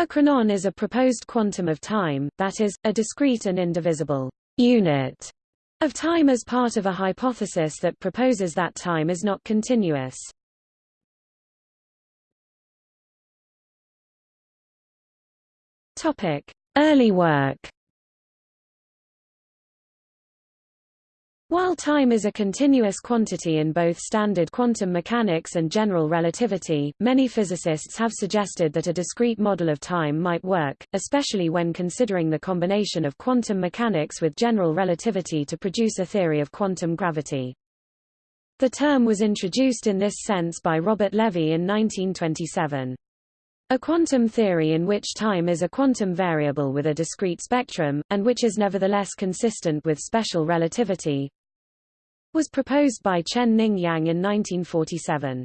A chronon is a proposed quantum of time, that is, a discrete and indivisible unit of time as part of a hypothesis that proposes that time is not continuous. Topic: Early work. While time is a continuous quantity in both standard quantum mechanics and general relativity, many physicists have suggested that a discrete model of time might work, especially when considering the combination of quantum mechanics with general relativity to produce a theory of quantum gravity. The term was introduced in this sense by Robert Lévi in 1927. A quantum theory in which time is a quantum variable with a discrete spectrum, and which is nevertheless consistent with special relativity, was proposed by Chen-Ning Yang in 1947.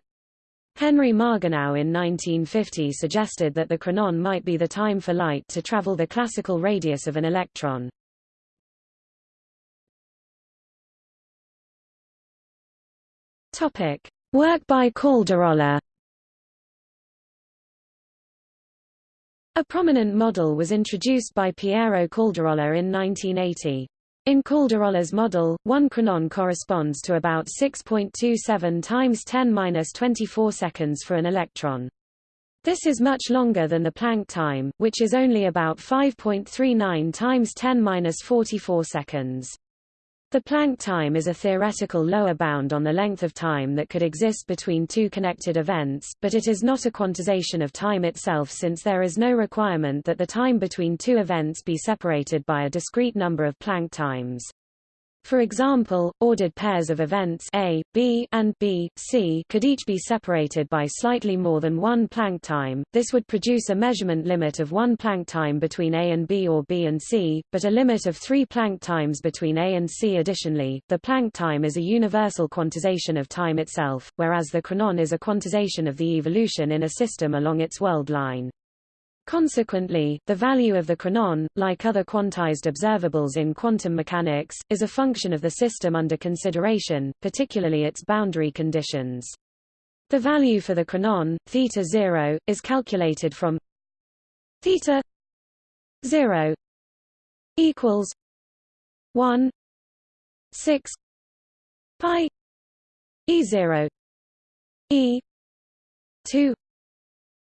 Henry Margenau in 1950 suggested that the chronon might be the time for light to travel the classical radius of an electron. Topic: Work by Caldirola. A prominent model was introduced by Piero Caldirola in 1980. In Caldirola's model, one chronon corresponds to about 6.27 times 10^-24 seconds for an electron. This is much longer than the Planck time, which is only about 5.39 times 10^-44 seconds. The Planck time is a theoretical lower bound on the length of time that could exist between two connected events, but it is not a quantization of time itself since there is no requirement that the time between two events be separated by a discrete number of Planck times. For example, ordered pairs of events A, B, and B, C could each be separated by slightly more than one Planck time. This would produce a measurement limit of one Planck time between A and B or B and C, but a limit of three Planck times between A and C. Additionally, the Planck time is a universal quantization of time itself, whereas the chronon is a quantization of the evolution in a system along its world line. Consequently, the value of the chronon, like other quantized observables in quantum mechanics, is a function of the system under consideration, particularly its boundary conditions. The value for the chronon, theta 0, is calculated from theta 0 equals 1 6 pi e 0 e 2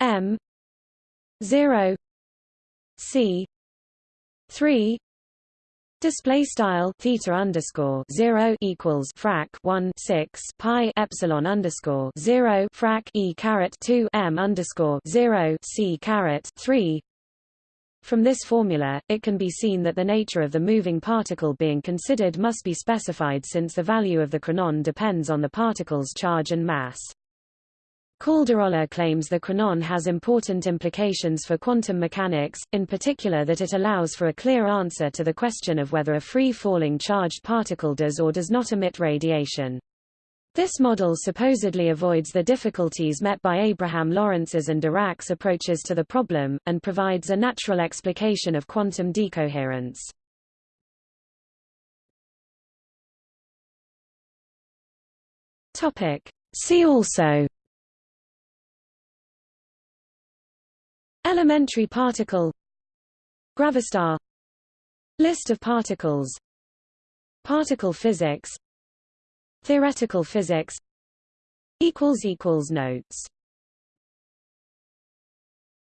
m 0 c 3 Display style theta underscore zero equals frac one six pi epsilon underscore zero frac e caret two m underscore zero c caret three. From this formula, it can be seen that the nature of the moving particle being considered must be specified since the value of the chronon depends on the particle's charge and mass. Caldirola claims the chronon has important implications for quantum mechanics, in particular that it allows for a clear answer to the question of whether a free-falling charged particle does or does not emit radiation. This model supposedly avoids the difficulties met by Abraham Lorentz's and Dirac's approaches to the problem, and provides a natural explication of quantum decoherence. See also Elementary particle. Gravastar. List of particles. Particle physics. Theoretical physics. Notes